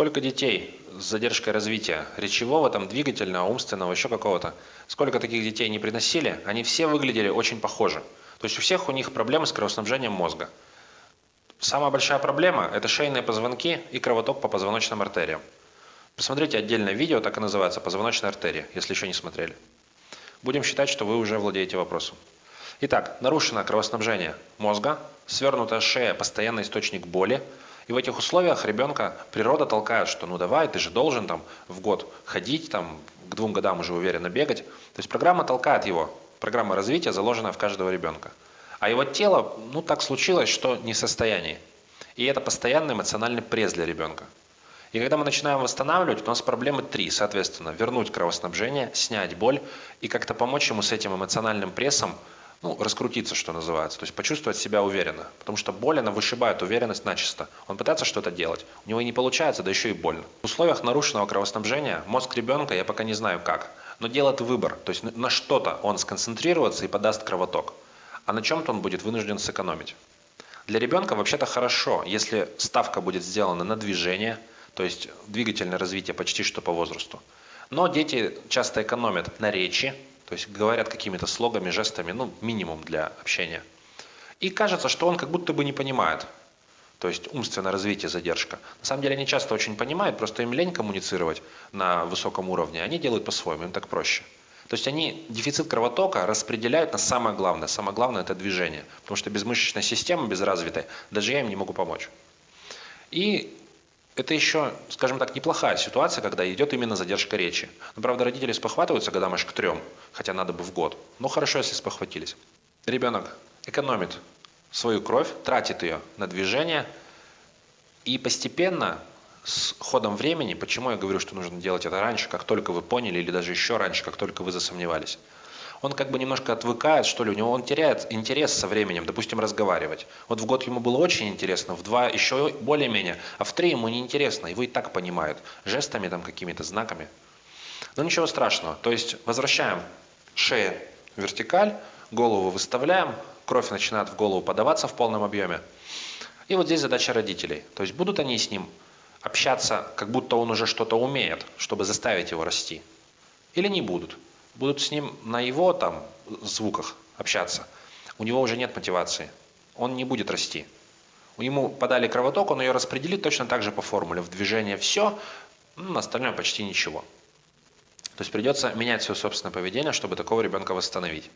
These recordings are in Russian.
Сколько детей с задержкой развития речевого, там, двигательного, умственного, еще какого-то, сколько таких детей не приносили, они все выглядели очень похожи. То есть у всех у них проблемы с кровоснабжением мозга. Самая большая проблема – это шейные позвонки и кровоток по позвоночным артериям. Посмотрите отдельное видео, так и называется «Позвоночная артерия», если еще не смотрели. Будем считать, что вы уже владеете вопросом. Итак, нарушено кровоснабжение мозга, свернутая шея – постоянный источник боли, и в этих условиях ребенка природа толкает, что ну давай, ты же должен там в год ходить, там к двум годам уже уверенно бегать. То есть программа толкает его, программа развития заложена в каждого ребенка. А его тело, ну так случилось, что не в состоянии. И это постоянный эмоциональный пресс для ребенка. И когда мы начинаем восстанавливать, у нас проблемы три, соответственно. Вернуть кровоснабжение, снять боль и как-то помочь ему с этим эмоциональным прессом ну, раскрутиться, что называется, то есть почувствовать себя уверенно. Потому что боль, она вышибает уверенность начисто. Он пытается что-то делать, у него и не получается, да еще и больно. В условиях нарушенного кровоснабжения мозг ребенка, я пока не знаю как, но делает выбор, то есть на что-то он сконцентрируется и подаст кровоток, а на чем-то он будет вынужден сэкономить. Для ребенка вообще-то хорошо, если ставка будет сделана на движение, то есть двигательное развитие почти что по возрасту. Но дети часто экономят на речи, то есть говорят какими-то слогами, жестами, ну, минимум для общения. И кажется, что он как будто бы не понимает. То есть умственное развитие, задержка. На самом деле они часто очень понимают, просто им лень коммуницировать на высоком уровне. Они делают по-своему, им так проще. То есть они дефицит кровотока распределяют на самое главное. Самое главное – это движение. Потому что без мышечной системы, без развитой, даже я им не могу помочь. И это еще, скажем так, неплохая ситуация, когда идет именно задержка речи. Но, правда, родители спохватываются годам аж к трем, хотя надо бы в год. Но хорошо, если спохватились. Ребенок экономит свою кровь, тратит ее на движение, и постепенно, с ходом времени, почему я говорю, что нужно делать это раньше, как только вы поняли, или даже еще раньше, как только вы засомневались, он как бы немножко отвыкает, что ли, у него он теряет интерес со временем, допустим, разговаривать. Вот в год ему было очень интересно, в два еще более-менее, а в три ему неинтересно, его и так понимают, жестами там какими-то, знаками. Но ничего страшного, то есть возвращаем шею вертикаль, голову выставляем, кровь начинает в голову подаваться в полном объеме. И вот здесь задача родителей, то есть будут они с ним общаться, как будто он уже что-то умеет, чтобы заставить его расти, или не будут будут с ним на его там звуках общаться, у него уже нет мотивации. Он не будет расти. Ему подали кровоток, он ее распределит точно так же по формуле. В движение все, остальное почти ничего. То есть придется менять свое собственное поведение, чтобы такого ребенка восстановить.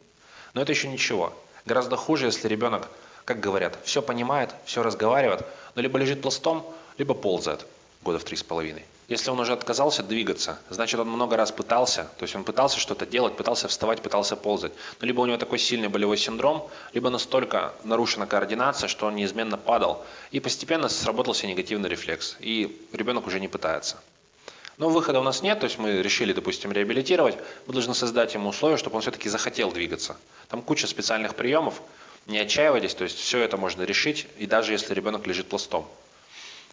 Но это еще ничего. Гораздо хуже, если ребенок, как говорят, все понимает, все разговаривает, но либо лежит пластом, либо ползает года в три с половиной. Если он уже отказался двигаться, значит он много раз пытался, то есть он пытался что-то делать, пытался вставать, пытался ползать. Но либо у него такой сильный болевой синдром, либо настолько нарушена координация, что он неизменно падал. И постепенно сработался негативный рефлекс, и ребенок уже не пытается. Но выхода у нас нет, то есть мы решили, допустим, реабилитировать, мы должны создать ему условия, чтобы он все-таки захотел двигаться. Там куча специальных приемов, не отчаивайтесь, то есть все это можно решить, и даже если ребенок лежит пластом.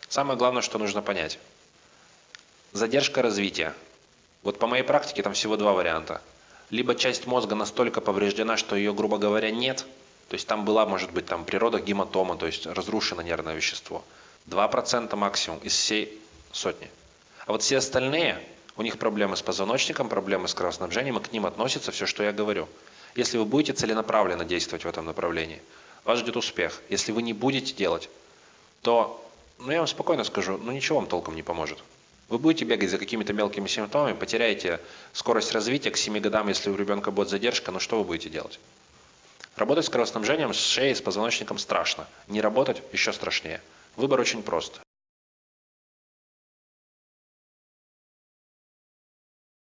Самое главное, что нужно понять – Задержка развития. Вот по моей практике там всего два варианта. Либо часть мозга настолько повреждена, что ее, грубо говоря, нет. То есть там была, может быть, там природа гематома, то есть разрушено нервное вещество. 2% максимум из всей сотни. А вот все остальные, у них проблемы с позвоночником, проблемы с кровоснабжением, и к ним относится все, что я говорю. Если вы будете целенаправленно действовать в этом направлении, вас ждет успех. Если вы не будете делать, то, ну я вам спокойно скажу, ну ничего вам толком не поможет. Вы будете бегать за какими-то мелкими симптомами, потеряете скорость развития к 7 годам, если у ребенка будет задержка, но что вы будете делать? Работать с кровоснабжением, с шеей, с позвоночником страшно. Не работать еще страшнее. Выбор очень прост.